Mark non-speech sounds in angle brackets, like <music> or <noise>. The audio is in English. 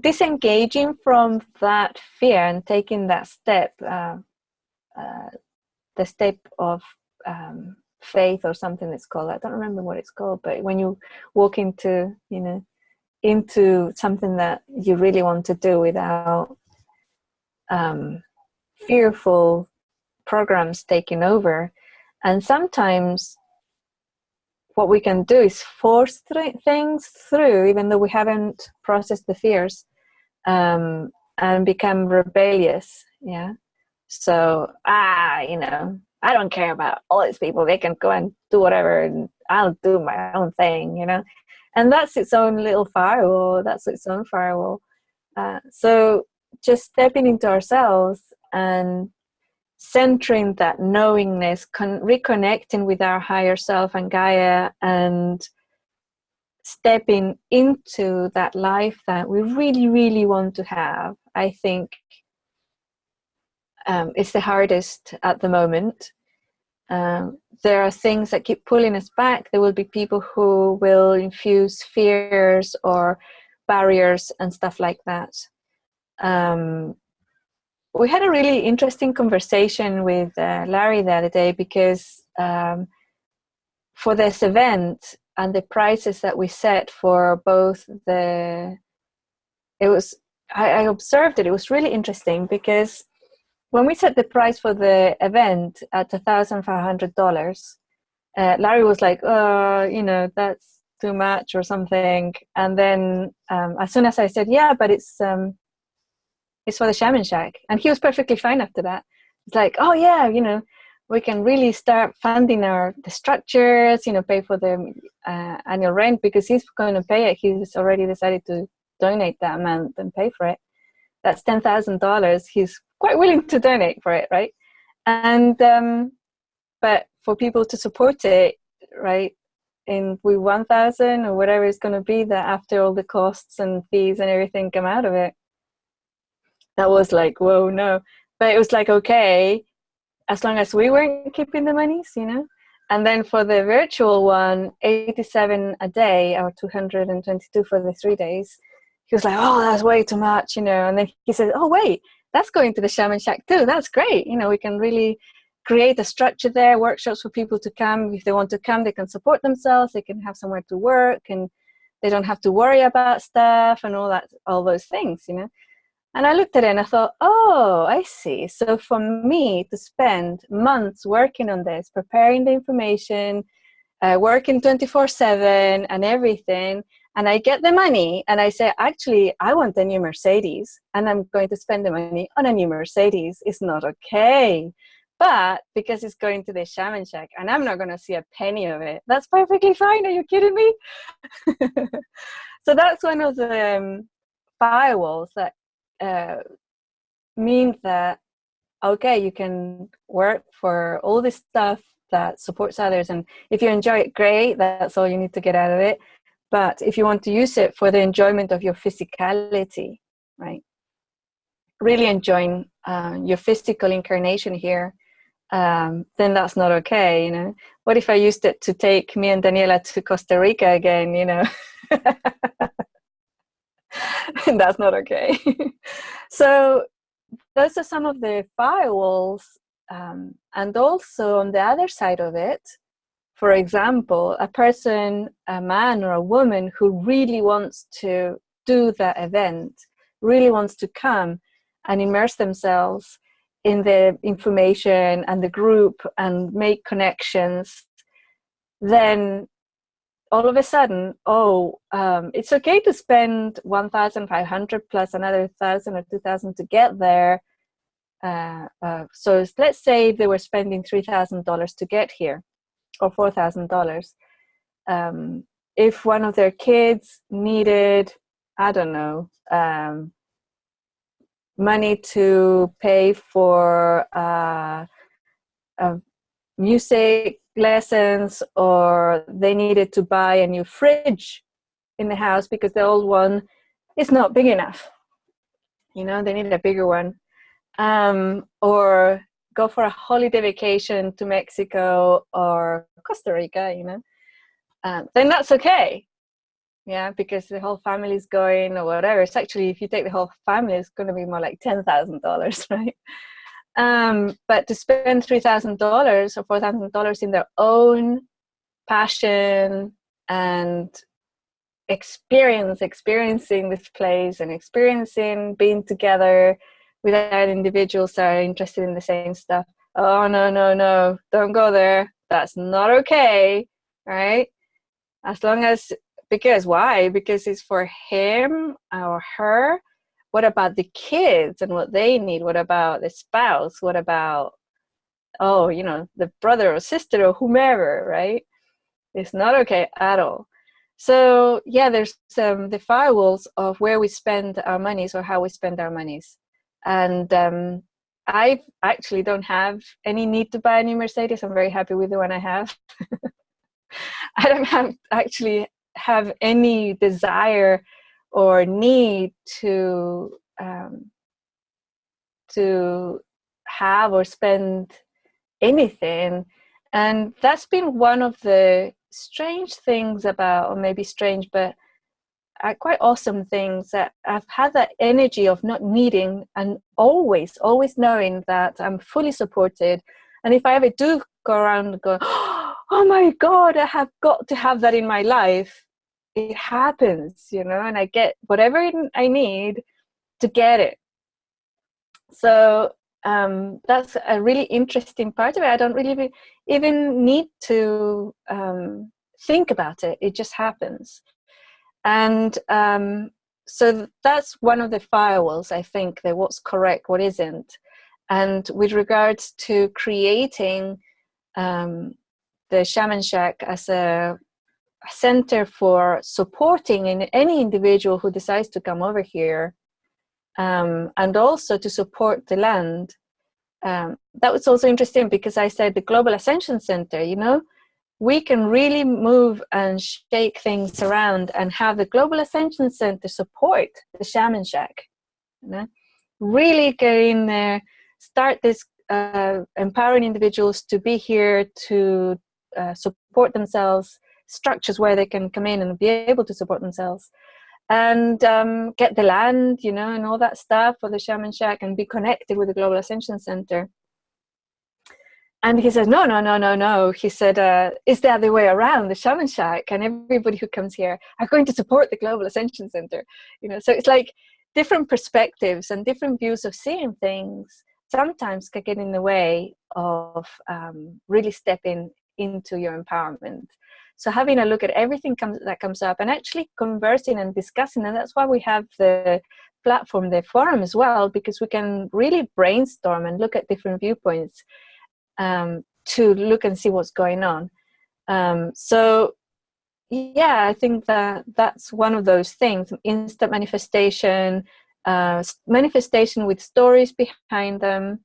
disengaging from that fear and taking that step, uh, uh, the step of um, faith or something it's called. I don't remember what it's called, but when you walk into, you know, into something that you really want to do without um, fearful programs taking over. And sometimes what we can do is force th things through, even though we haven't processed the fears, um, and become rebellious. Yeah. So, ah, you know, I don't care about all these people. They can go and do whatever, and I'll do my own thing, you know. And that's its own little firewall. That's its own firewall. Uh, so just stepping into ourselves and centering that knowingness, reconnecting with our higher self and Gaia, and stepping into that life that we really, really want to have, I think um, is the hardest at the moment. Um, there are things that keep pulling us back. There will be people who will infuse fears or barriers and stuff like that. Um, we had a really interesting conversation with uh, Larry the other day because um, for this event and the prices that we set for both the, it was, I, I observed it, it was really interesting because when we set the price for the event at a $1,500, uh, Larry was like, uh, you know, that's too much or something. And then um, as soon as I said, yeah, but it's, um, it's for the shaman shack. And he was perfectly fine after that. It's like oh yeah you know we can really start funding our the structures you know pay for the uh, annual rent because he's going to pay it. He's already decided to donate that amount and pay for it. That's ten thousand dollars. He's quite willing to donate for it right? And um but for people to support it right in we 1000 or whatever it's going to be that after all the costs and fees and everything come out of it that was like, whoa, no. But it was like, okay, as long as we weren't keeping the monies, you know? And then for the virtual one, 87 a day or 222 for the three days. He was like, oh, that's way too much, you know? And then he said, oh, wait, that's going to the Shaman Shack too. That's great. You know, we can really create a structure there, workshops for people to come. If they want to come, they can support themselves. They can have somewhere to work and they don't have to worry about stuff and all that, all those things, you know? And I looked at it and I thought, oh, I see. So for me to spend months working on this, preparing the information, uh, working 24 7 and everything, and I get the money and I say, actually, I want a new Mercedes and I'm going to spend the money on a new Mercedes. It's not okay. But because it's going to the shaman shack and I'm not going to see a penny of it, that's perfectly fine. Are you kidding me? <laughs> so that's one of the um, firewalls that uh, means that okay you can work for all this stuff that supports others and if you enjoy it great that's all you need to get out of it. But if you want to use it for the enjoyment of your physicality right? Really enjoying uh, your physical incarnation here um, then that's not okay you know? What if i used it to take me and daniela to costa rica again you know <laughs> <laughs> that's not okay. <laughs> so those are some of the firewalls. Um, and also on the other side of it, for example, a person, a man or a woman who really wants to do the event, really wants to come and immerse themselves in the information and the group and make connections, then all of a sudden, oh, um, it's okay to spend 1,500 plus another 1,000 or 2,000 to get there. Uh, uh, so let's say they were spending $3,000 to get here or $4,000. Um, if one of their kids needed, I don't know, um, money to pay for uh, music lessons or they needed to buy a new fridge in the house because the old one is not big enough. You know, they need a bigger one. Um, or go for a holiday vacation to Mexico or Costa Rica, you know, um, then that's okay. yeah because the whole family is going or whatever it's actually if you take the whole family it's going to be more like $10000 <laughs> right um, but to spend $3000 or $4000 in their own passion and experience experiencing this place and experiencing being together with other individuals that are interested in the same stuff. Oh no no no. Don't go there. That's not okay right? As long as because why? Because it's for him or her what about the kids and what they need? What about the spouse? What about oh you know the brother or sister or whomever right? It's not okay at all. So yeah there's um, the firewalls of where we spend our monies or how we spend our monies. And um, i actually don't have any need to buy a new mercedes. I'm very happy with the one i have. <laughs> I don't have actually have any desire or need to um, to have or spend anything. And that's been one of the strange things about or maybe strange but uh, quite awesome things that i've had that energy of not needing and always always knowing that i'm fully supported. And if i ever do go around and go <gasps> oh my god i have got to have that in my life it happens, you know, and I get whatever I need to get it. So um, that's a really interesting part of it. I don't really even need to um, think about it. It just happens. And um, so that's one of the firewalls, I think, that what's correct, what isn't. And with regards to creating um, the Shaman Shack as a center for supporting in any individual who decides to come over here um, and also to support the land. Um, that was also interesting because I said the Global Ascension Center, you know, we can really move and shake things around and have the Global Ascension Center support the Shaman Shack. You know? Really get in there, start this uh, empowering individuals to be here to uh, support themselves structures where they can come in and be able to support themselves and um, get the land, you know, and all that stuff for the Shaman Shack and be connected with the Global Ascension Center. And he says, no, no, no, no, no. He said, uh, it's the other way around, the Shaman Shack and everybody who comes here are going to support the Global Ascension Center. You know, so it's like different perspectives and different views of seeing things sometimes can get in the way of um, really stepping into your empowerment. So having a look at everything comes, that comes up and actually conversing and discussing, and that's why we have the platform, the forum as well, because we can really brainstorm and look at different viewpoints um, to look and see what's going on. Um, so yeah, I think that that's one of those things, instant manifestation, uh, manifestation with stories behind them,